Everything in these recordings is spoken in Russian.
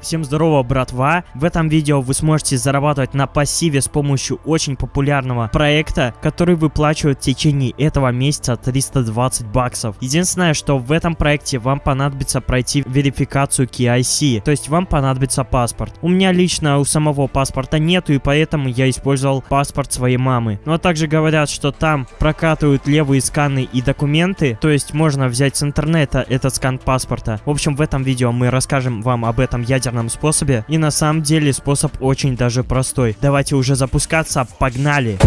Всем здорово, братва! В этом видео вы сможете зарабатывать на пассиве с помощью очень популярного проекта, который выплачивает в течение этого месяца 320 баксов. Единственное, что в этом проекте вам понадобится пройти верификацию KIC, то есть вам понадобится паспорт. У меня лично у самого паспорта нету, и поэтому я использовал паспорт своей мамы. Но также говорят, что там прокатывают левые сканы и документы, то есть можно взять с интернета этот скан паспорта. В общем, в этом видео мы расскажем вам об этом ядерном ядерном способе. И на самом деле способ очень даже простой. Давайте уже запускаться, погнали!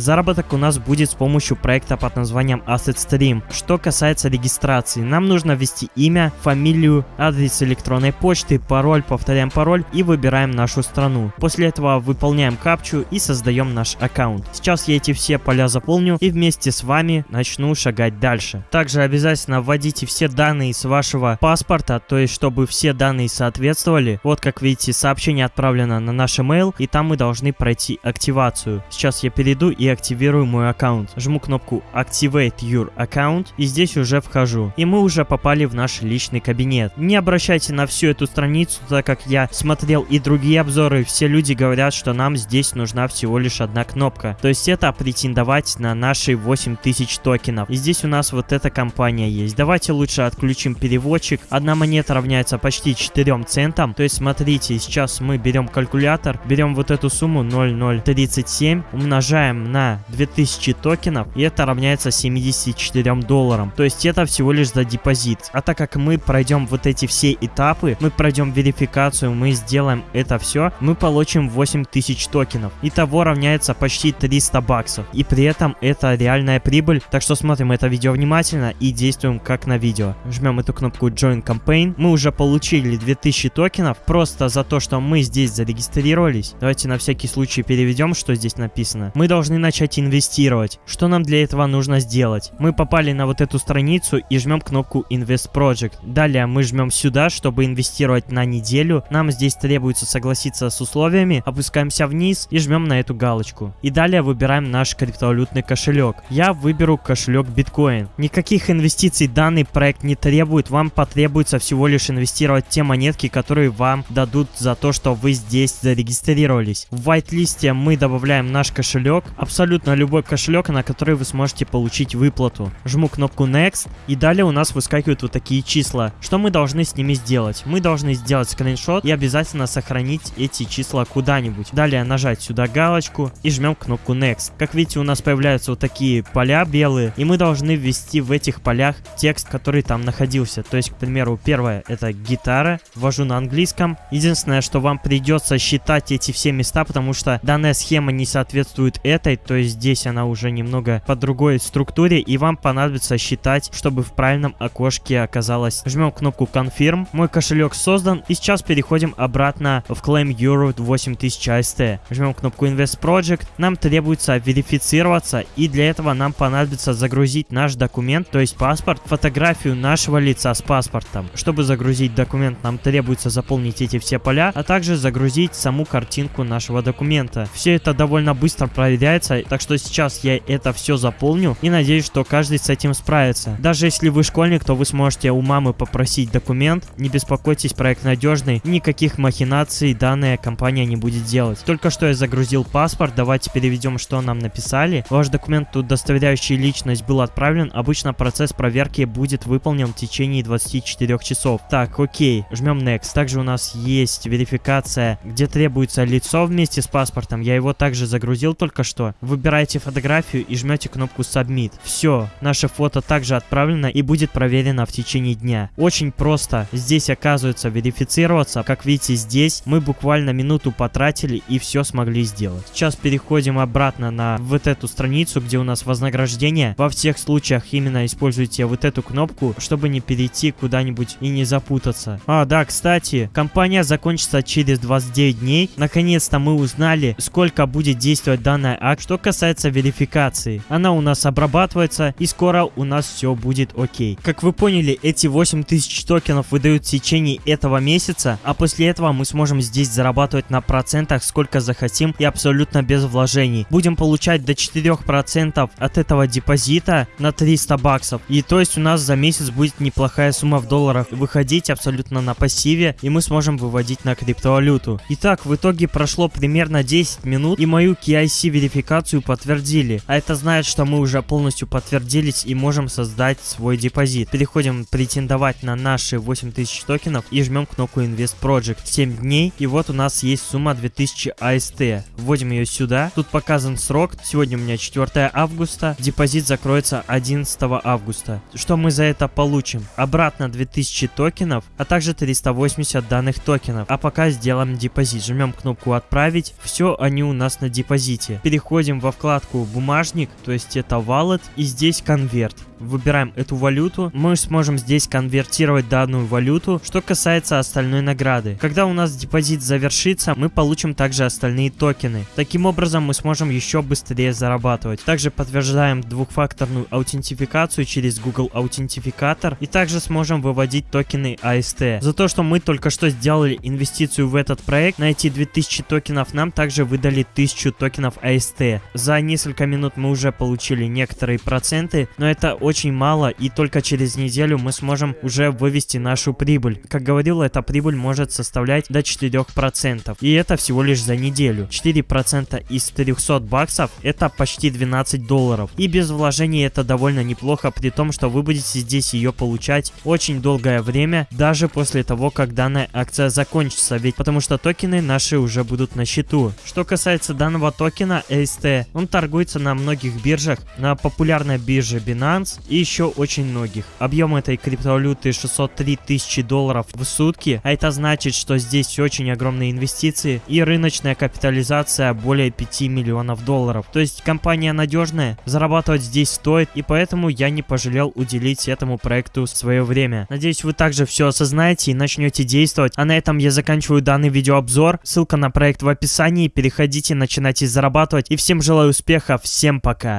Заработок у нас будет с помощью проекта под названием Asset Stream. Что касается регистрации, нам нужно ввести имя, фамилию, адрес электронной почты, пароль, повторяем пароль и выбираем нашу страну. После этого выполняем капчу и создаем наш аккаунт. Сейчас я эти все поля заполню и вместе с вами начну шагать дальше. Также обязательно вводите все данные с вашего паспорта, то есть чтобы все данные соответствовали. Вот как видите, сообщение отправлено на наш email и там мы должны пройти активацию. Сейчас я перейду и активирую мой аккаунт. Жму кнопку Activate Your Account и здесь уже вхожу. И мы уже попали в наш личный кабинет. Не обращайте на всю эту страницу, так как я смотрел и другие обзоры, все люди говорят, что нам здесь нужна всего лишь одна кнопка. То есть это претендовать на наши 8000 токенов. И здесь у нас вот эта компания есть. Давайте лучше отключим переводчик. Одна монета равняется почти 4 центам. То есть смотрите, сейчас мы берем калькулятор, берем вот эту сумму 0,037, умножаем на на 2000 токенов, и это равняется 74 долларам. То есть это всего лишь за депозит. А так как мы пройдем вот эти все этапы, мы пройдем верификацию, мы сделаем это все, мы получим 8000 токенов. Итого равняется почти 300 баксов. И при этом это реальная прибыль. Так что смотрим это видео внимательно и действуем как на видео. Жмем эту кнопку Join Campaign. Мы уже получили 2000 токенов просто за то, что мы здесь зарегистрировались. Давайте на всякий случай переведем, что здесь написано. Мы должны начать инвестировать. Что нам для этого нужно сделать? Мы попали на вот эту страницу и жмем кнопку Invest Project. Далее мы жмем сюда, чтобы инвестировать на неделю. Нам здесь требуется согласиться с условиями. Опускаемся вниз и жмем на эту галочку. И далее выбираем наш криптовалютный кошелек. Я выберу кошелек биткоин. Никаких инвестиций данный проект не требует. Вам потребуется всего лишь инвестировать те монетки, которые вам дадут за то, что вы здесь зарегистрировались. В whitelist мы добавляем наш кошелек абсолютно любой кошелек, на который вы сможете получить выплату. Жму кнопку Next, и далее у нас выскакивают вот такие числа. Что мы должны с ними сделать? Мы должны сделать скриншот и обязательно сохранить эти числа куда-нибудь. Далее нажать сюда галочку и жмем кнопку Next. Как видите, у нас появляются вот такие поля белые, и мы должны ввести в этих полях текст, который там находился. То есть, к примеру, первое это гитара, ввожу на английском. Единственное, что вам придется считать эти все места, потому что данная схема не соответствует этой, то есть здесь она уже немного по другой структуре, и вам понадобится считать, чтобы в правильном окошке оказалось. Жмем кнопку Confirm, мой кошелек создан, и сейчас переходим обратно в Claim Euro 8000 AST. Жмем кнопку Invest Project, нам требуется верифицироваться, и для этого нам понадобится загрузить наш документ, то есть паспорт, фотографию нашего лица с паспортом. Чтобы загрузить документ, нам требуется заполнить эти все поля, а также загрузить саму картинку нашего документа. Все это довольно быстро проверяется, так что сейчас я это все заполню и надеюсь, что каждый с этим справится. Даже если вы школьник, то вы сможете у мамы попросить документ, не беспокойтесь, проект надежный, никаких махинаций данная компания не будет делать. Только что я загрузил паспорт, давайте переведем, что нам написали. Ваш документ, удостоверяющий личность, был отправлен, обычно процесс проверки будет выполнен в течение 24 часов. Так, окей, жмем Next. Также у нас есть верификация, где требуется лицо вместе с паспортом, я его также загрузил только что. Выбираете фотографию и жмете кнопку Submit. Все, наше фото также отправлено и будет проверено в течение дня. Очень просто. Здесь оказывается верифицироваться. Как видите, здесь мы буквально минуту потратили и все смогли сделать. Сейчас переходим обратно на вот эту страницу, где у нас вознаграждение. Во всех случаях именно используйте вот эту кнопку, чтобы не перейти куда-нибудь и не запутаться. А, да, кстати, компания закончится через 29 дней. Наконец-то мы узнали, сколько будет действовать данная акция Что касается верификации, она у нас обрабатывается и скоро у нас все будет окей. Как вы поняли, эти 8000 токенов выдают в течение этого месяца, а после этого мы сможем здесь зарабатывать на процентах сколько захотим и абсолютно без вложений. Будем получать до 4% от этого депозита на 300 баксов. И то есть у нас за месяц будет неплохая сумма в долларах выходить абсолютно на пассиве и мы сможем выводить на криптовалюту. Итак, в итоге прошло примерно 10 минут и мою KIC верификацию подтвердили. А это значит, что мы уже полностью подтвердились и можем создать свой депозит. Переходим претендовать на наши 8000 токенов и жмем кнопку Invest Project. 7 дней и вот у нас есть сумма 2000 AST. Вводим ее сюда. Тут показан срок. Сегодня у меня 4 августа. Депозит закроется 11 августа. Что мы за это получим? Обратно 2000 токенов, а также 380 данных токенов. А пока сделаем депозит. Жмем кнопку отправить. Все они у нас на депозите. Переходим во вкладку бумажник, то есть это wallet и здесь convert выбираем эту валюту, мы сможем здесь конвертировать данную валюту. Что касается остальной награды. Когда у нас депозит завершится, мы получим также остальные токены. Таким образом, мы сможем еще быстрее зарабатывать. Также подтверждаем двухфакторную аутентификацию через Google Аутентификатор и также сможем выводить токены AST. За то, что мы только что сделали инвестицию в этот проект, на эти 2000 токенов нам также выдали 1000 токенов AST. За несколько минут мы уже получили некоторые проценты, но это очень очень мало, и только через неделю мы сможем уже вывести нашу прибыль. Как говорил, эта прибыль может составлять до 4%. И это всего лишь за неделю. 4% из 300 баксов это почти 12 долларов. И без вложений это довольно неплохо, при том, что вы будете здесь ее получать очень долгое время, даже после того, как данная акция закончится, ведь потому что токены наши уже будут на счету. Что касается данного токена AST, он торгуется на многих биржах, на популярной бирже Binance, и еще очень многих. Объем этой криптовалюты 603 тысячи долларов в сутки, а это значит, что здесь очень огромные инвестиции и рыночная капитализация более 5 миллионов долларов. То есть компания надежная, зарабатывать здесь стоит, и поэтому я не пожалел уделить этому проекту свое время. Надеюсь, вы также все осознаете и начнете действовать. А на этом я заканчиваю данный видеообзор. Ссылка на проект в описании. Переходите, начинайте зарабатывать. И всем желаю успеха. Всем пока.